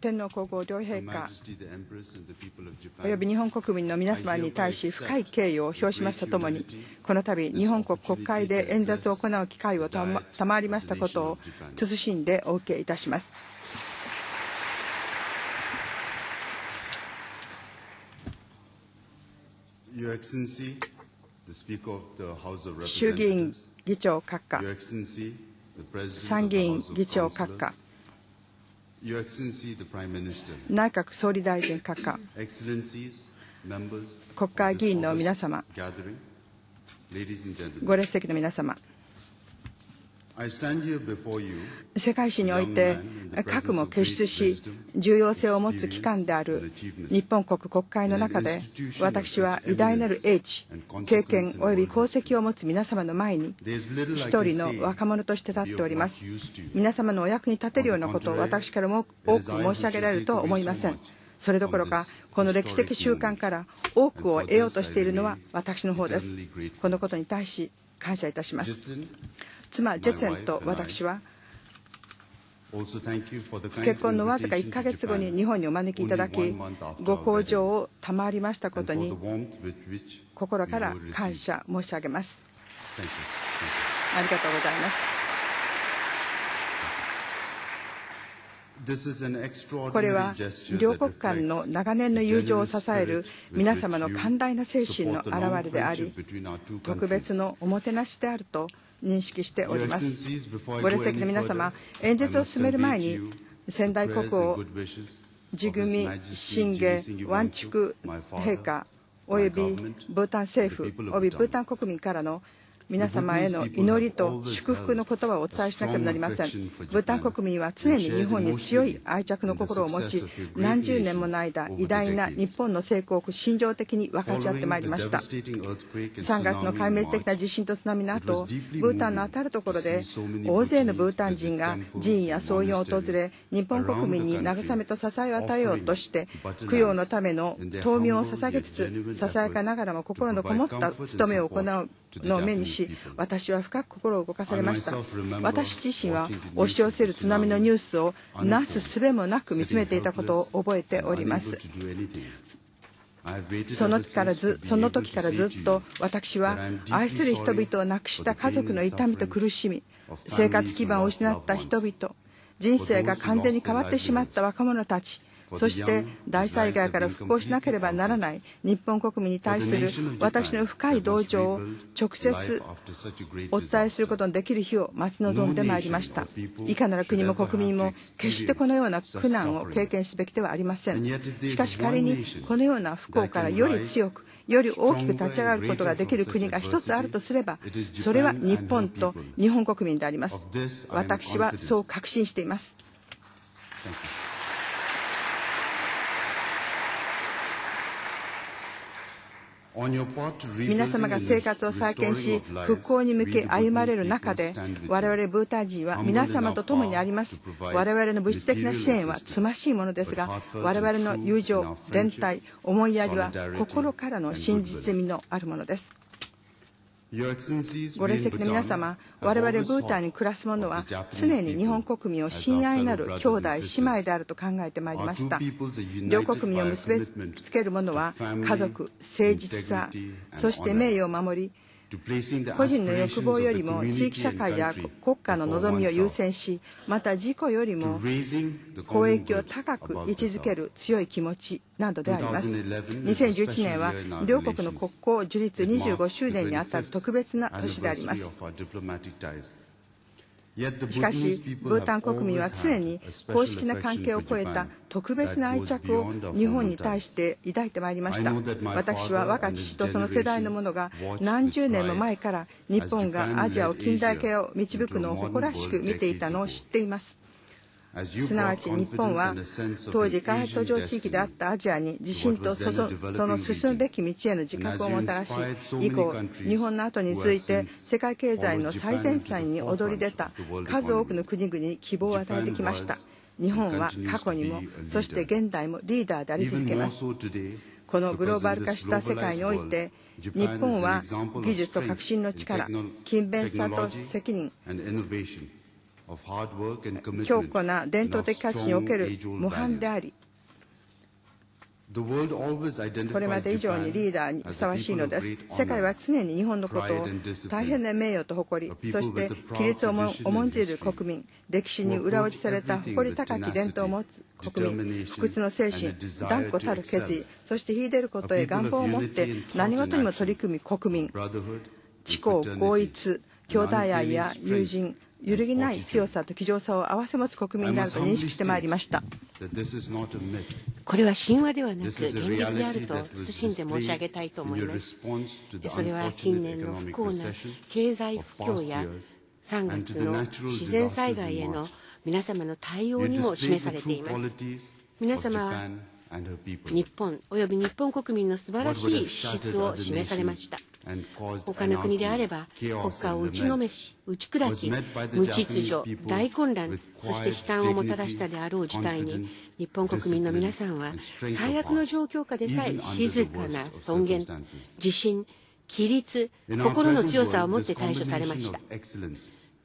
天皇皇后両陛下。および日本国民の皆様に対し深い敬意を表しますとともにこの度日本国国会で演説を行う機会を賜りましたことを謹んでお受けいたします。衆議院議長閣下参議院議長閣下。内閣総理大臣閣下。国会議員の皆様。ご列席の皆様。世界史において核も結出し重要性を持つ機関である日本国国会の中で私は偉大なる英知経験及び功績を持つ皆様の前に一人の若者として立っております。皆様のお役に立てるようなことを私からも多く申し上げられるとは思いません。それどころかこの歴史的習慣から多くを得ようとしているのは私の方です。このことに対し感謝いたします妻ジェツェンと私は結婚のわずか1か月後に日本にお招きいただきご厚情を賜りましたことに心から感謝申し上げます。ありがとうございますこれは両国間の長年の友情を支える皆様の寛大な精神の表れであり特別のおもてなしであると認識しております。ご列席の皆様演説を進める前に仙台国王ジグミ・信玄ワンチク陛下およびブータン政府およびブータン国民からの皆様への祈りと祝福の言葉をお伝えしなければなりません。ブータン国民は常に日本に強い愛着の心を持ち何十年もの間偉大な日本の成功を心情的に分かち合ってまいりました。3月の壊滅的な地震と津波の後ブータンの至る所で大勢のブータン人が寺院や葬院を訪れ日本国民に慰めと支えを与えようとして供養のための灯明を捧げつつささやかながらも心のこもった務めを行うのを目にし私は深く心を動かされました。私自身は押し寄せる津波のニュースをなすすべもなく見つめていたことを覚えております。その時からずその時からずっと私は愛する人々を亡くした家族の痛みと苦しみ生活基盤を失った人々人生が完全に変わってしまった若者たちそして大災害から復興しなければならない日本国民に対する私の深い同情を直接お伝えすることのできる日を待ち望んでまいりました。いかなる国も国民も決してこのような苦難を経験すべきではありません。しかし仮にこのような不幸からより強くより大きく立ち上がることができる国が一つあるとすればそれは日本と日本国民であります。私はそう確信しています皆様が生活を再建し復興に向け歩まれる中で我々ブータン人は皆様と共にあります。我々の物質的な支援はつましいものですが我々の友情連帯思いやりは心からの真実味のあるものですご列席の皆様、我々ブータンに暮らす者は常に日本国民を親愛なる兄弟、姉妹であると考えてまいりました。両国民を結びつける者は家族、誠実さ、そして名誉を守り、個人の欲望よりも地域社会や国家の望みを優先しまた自己よりも公益を高く位置づける強い気持ちなどであります。2011年は両国の国交樹立25周年にあたる特別な年でありますしかし、ブータン国民は常に公式な関係を超えた特別な愛着を日本に対して抱いてまいりました。私は我が父とその世代の者が何十年も前から日本がアジアを近代化を導くのを誇らしく見ていたのを知っています。すなわち日本は当時開発途上地域であったアジアに地震とその進むべき道への自覚をもたらし以降日本の後に続いて世界経済の最前線に躍り出た数多くの国々に希望を与えてきました。日本は過去にもそして現代もリーダーであり続けます。このグローバル化した世界において日本は技術と革新の力勤勉さと責任強固な伝統的価値における模範でありこれまで以上にリーダーにふさわしいのです。世界は常に日本のことを大変な名誉と誇り、そして規律を重んじる国民、歴史に裏打ちされた誇り高き伝統を持つ国民、不屈の精神、断固たる決意、そして秀でることへ願望を持って何事にも取り組み国民、知行合一、兄弟愛や友人、揺るぎない強さと気丈さを併せ持つ国民であると認識してまいりました。これは神話ではなく現実であると謹んで申し上げたいと思います。それは近年の不幸な経済不況や3月の自然災害への皆様の対応にも示されています。皆様は日本および日本国民の素晴らしい資質を示されました。他の国であれば国家を打ちのめし打ち砕き無秩序大混乱そして悲嘆をもたらしたであろう事態に日本国民の皆さんは最悪の状況下でさえ静かな尊厳自信規律心の強さを持って対処されました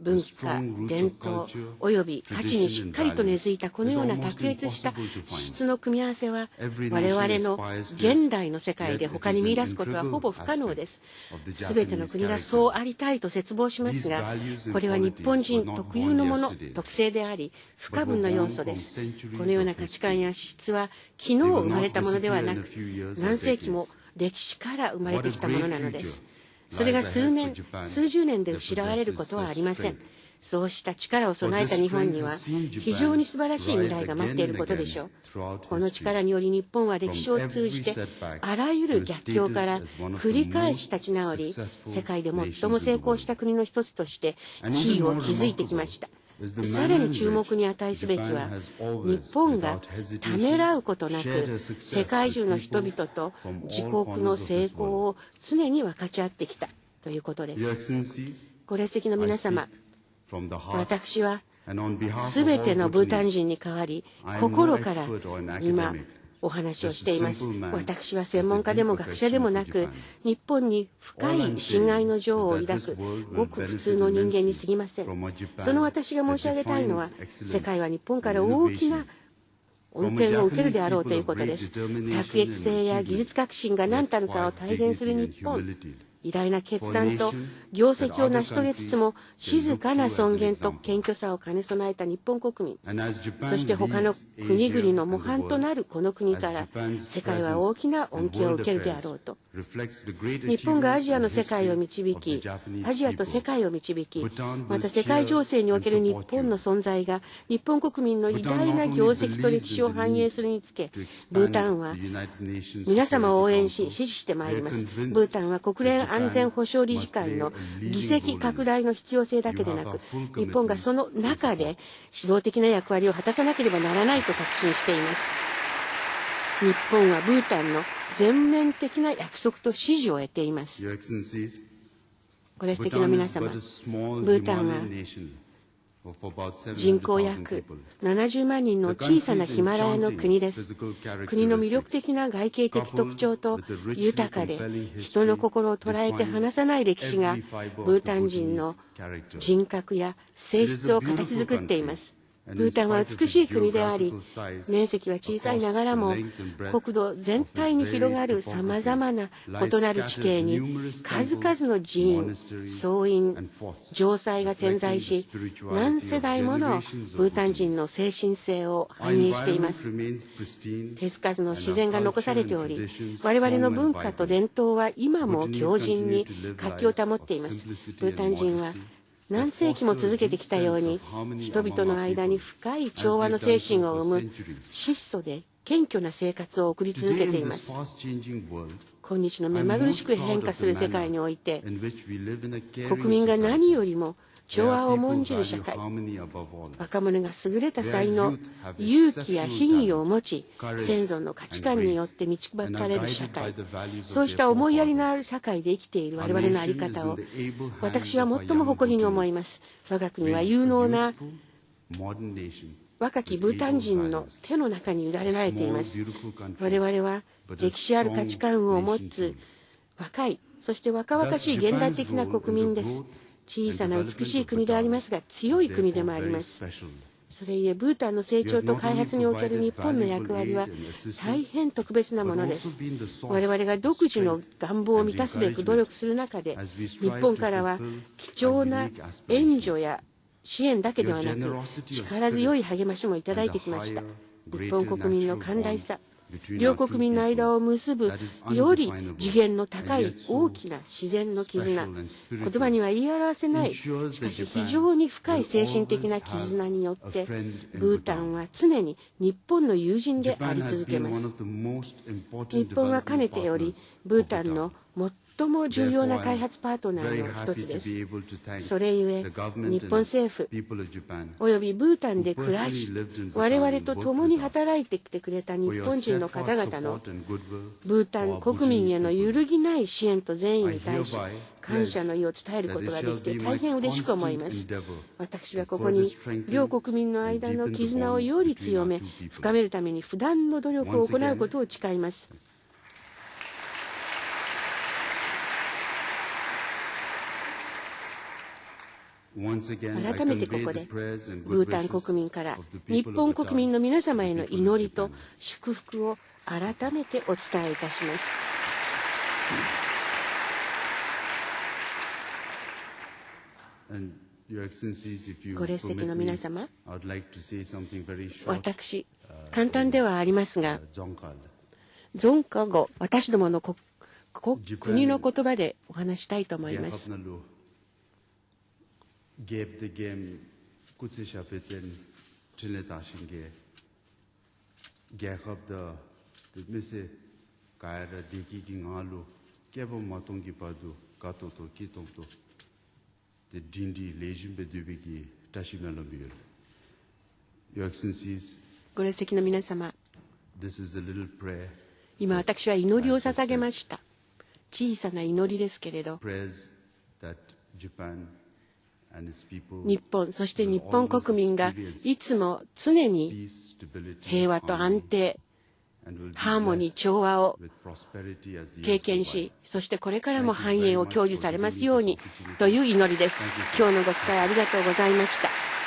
文化、伝統及び価値にしっかりと根付いたこのような卓越した質の組み合わせは我々の現代の世界で他に見出すことはほぼ不可能です。すべての国がそうありたいと絶望しますがこれは日本人特有のもの特性であり不可分の要素です。このような価値観や資質は昨日生まれたものではなく何世紀も歴史から生まれてきたものなのです。それが数年、数十年で失われることはありません。そうした力を備えた日本には非常に素晴らしい未来が待っていることでしょう。この力により日本は歴史を通じてあらゆる逆境から繰り返し立ち直り世界で最も成功した国の一つとして地位を築いてきました。さらに注目に値すべきは日本がためらうことなく世界中の人々と自国の成功を常に分かち合ってきたということです。ご列席の皆様私はすべてのブータン人に代わり心から今お話をしています。私は専門家でも学者でもなく、日本に深い親愛の情を抱く、ごく普通の人間に過ぎません。その私が申し上げたいのは、世界は日本から大きな恩恵を受けるであろうということです。卓越性や技術革新が何たるかを体現する日本。偉大な決断と業績を成し遂げつつも静かな尊厳と謙虚さを兼ね備えた日本国民。そして他の国々の模範となるこの国から世界は大きな恩恵を受けるであろうと。日本がアジアの世界を導きアジアと世界を導きまた世界情勢における日本の存在が日本国民の偉大な業績と歴史を反映するにつけブータンは皆様を応援し支持してまいります。ブータンは国連安全保障理事会の議席拡大の必要性だけでなく日本がその中で指導的な役割を果たさなければならないと確信しています。日本はブータンの全面的な約束と支持を得ています。ご列席の皆様。ブータンは人口約70万人の小さなヒマラヤの国です。国の魅力的な外形的特徴と豊かで人の心を捉えて離さない歴史がブータン人の人格や性質を形作っています。ブータンは美しい国であり面積は小さいながらも国土全体に広がるさまざまな異なる地形に数々の寺院僧院城塞が点在し何世代ものブータン人の精神性を反映しています。手つかずの自然が残されており我々の文化と伝統は今も強靭に活気を保っています。ブータン人は何世紀も続けてきたように人々の間に深い調和の精神を生む質素で謙虚な生活を送り続けています。今日の目まぐるしく変化する世界において国民が何よりも調和を重んじる社会。若者が優れた才能勇気や品位を持ち先祖の価値観によって導かれる社会。そうした思いやりのある社会で生きている我々の在り方を私は最も誇りに思います。我が国は有能な若きブータン人の手の中に委ねられています。我々は歴史ある価値観を持つ若いそして若々しい現代的な国民です。小さな美しい国でありますが強い国でもあります。それゆえブータンの成長と開発における日本の役割は大変特別なものです。我々が独自の願望を満たすべく努力する中で日本からは貴重な援助や支援だけではなく力強い励ましもいただいてきました。日本国民の寛大さ両国民の間を結ぶより次元の高い大きな自然の絆。言葉には言い表せないしかし非常に深い精神的な絆によってブータンは常に日本の友人であり続けます。日本はかねてよりブータンの最も重要な開発パートナーの一つです。それゆえ、日本政府およびブータンで暮らし、我々と共に働いてきてくれた日本人の方々のブータン国民への揺るぎない支援と善意に対し、感謝の意を伝えることができて大変嬉しく思います。私はここに両国民の間の絆をより強め、深めるために不断の努力を行うことを誓います。改めてここでブータン国民から日本国民の皆様への祈りと祝福を改めてお伝えいたします。ご列席の皆様、私、簡単ではありますが、ゾンカ語、私どもの国の言葉でお話したいと思います。Gap the game kutsi shapeten chile tashin ge gakab da mise kaira deki ki ngalu kebo matong ki padu kato to ki tong to the dindi lejin be dubi ki tashima lo biyo Your Excellencies ご列席の皆様 This is a little prayer 今私は祈りを捧げました小さな祈りですけれど日本、そして日本国民がいつも常に平和と安定、ハーモニー、調和を経験し、そしてこれからも繁栄を享受されますようにという祈りです。今日のご期待ありがとうございました。